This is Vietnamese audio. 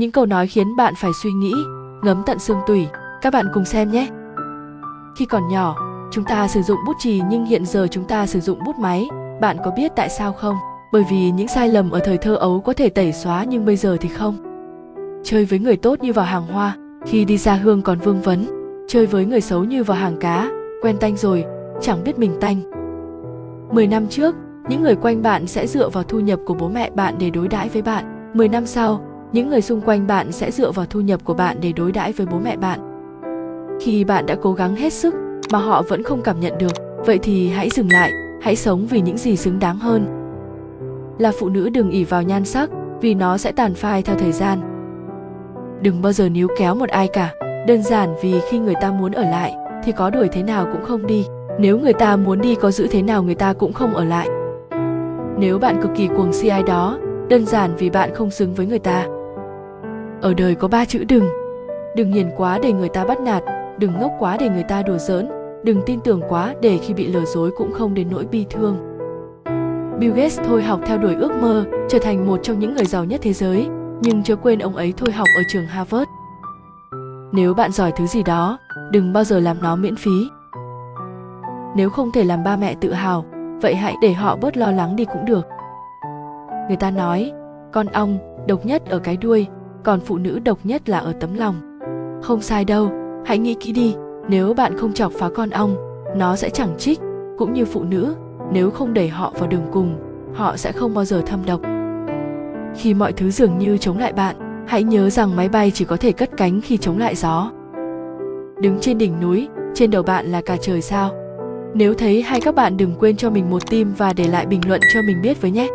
những câu nói khiến bạn phải suy nghĩ, ngấm tận xương tủy. Các bạn cùng xem nhé. Khi còn nhỏ, chúng ta sử dụng bút chì nhưng hiện giờ chúng ta sử dụng bút máy. Bạn có biết tại sao không? Bởi vì những sai lầm ở thời thơ ấu có thể tẩy xóa nhưng bây giờ thì không. Chơi với người tốt như vào hàng hoa, khi đi ra hương còn vương vấn. Chơi với người xấu như vào hàng cá, quen tanh rồi, chẳng biết mình tanh. 10 năm trước, những người quanh bạn sẽ dựa vào thu nhập của bố mẹ bạn để đối đãi với bạn. 10 năm sau những người xung quanh bạn sẽ dựa vào thu nhập của bạn để đối đãi với bố mẹ bạn. Khi bạn đã cố gắng hết sức mà họ vẫn không cảm nhận được, vậy thì hãy dừng lại, hãy sống vì những gì xứng đáng hơn. Là phụ nữ đừng ỉ vào nhan sắc, vì nó sẽ tàn phai theo thời gian. Đừng bao giờ níu kéo một ai cả, đơn giản vì khi người ta muốn ở lại thì có đuổi thế nào cũng không đi, nếu người ta muốn đi có giữ thế nào người ta cũng không ở lại. Nếu bạn cực kỳ cuồng si ai đó, đơn giản vì bạn không xứng với người ta ở đời có ba chữ đừng. Đừng hiền quá để người ta bắt nạt, đừng ngốc quá để người ta đùa giỡn, đừng tin tưởng quá để khi bị lừa dối cũng không đến nỗi bi thương. Bill Gates thôi học theo đuổi ước mơ, trở thành một trong những người giàu nhất thế giới, nhưng chớ quên ông ấy thôi học ở trường Harvard. Nếu bạn giỏi thứ gì đó, đừng bao giờ làm nó miễn phí. Nếu không thể làm ba mẹ tự hào, vậy hãy để họ bớt lo lắng đi cũng được. Người ta nói, con ong, độc nhất ở cái đuôi còn phụ nữ độc nhất là ở tấm lòng. Không sai đâu, hãy nghĩ kỹ đi, nếu bạn không chọc phá con ong, nó sẽ chẳng trích. Cũng như phụ nữ, nếu không đẩy họ vào đường cùng, họ sẽ không bao giờ thâm độc. Khi mọi thứ dường như chống lại bạn, hãy nhớ rằng máy bay chỉ có thể cất cánh khi chống lại gió. Đứng trên đỉnh núi, trên đầu bạn là cả trời sao? Nếu thấy hay các bạn đừng quên cho mình một tim và để lại bình luận cho mình biết với nhé.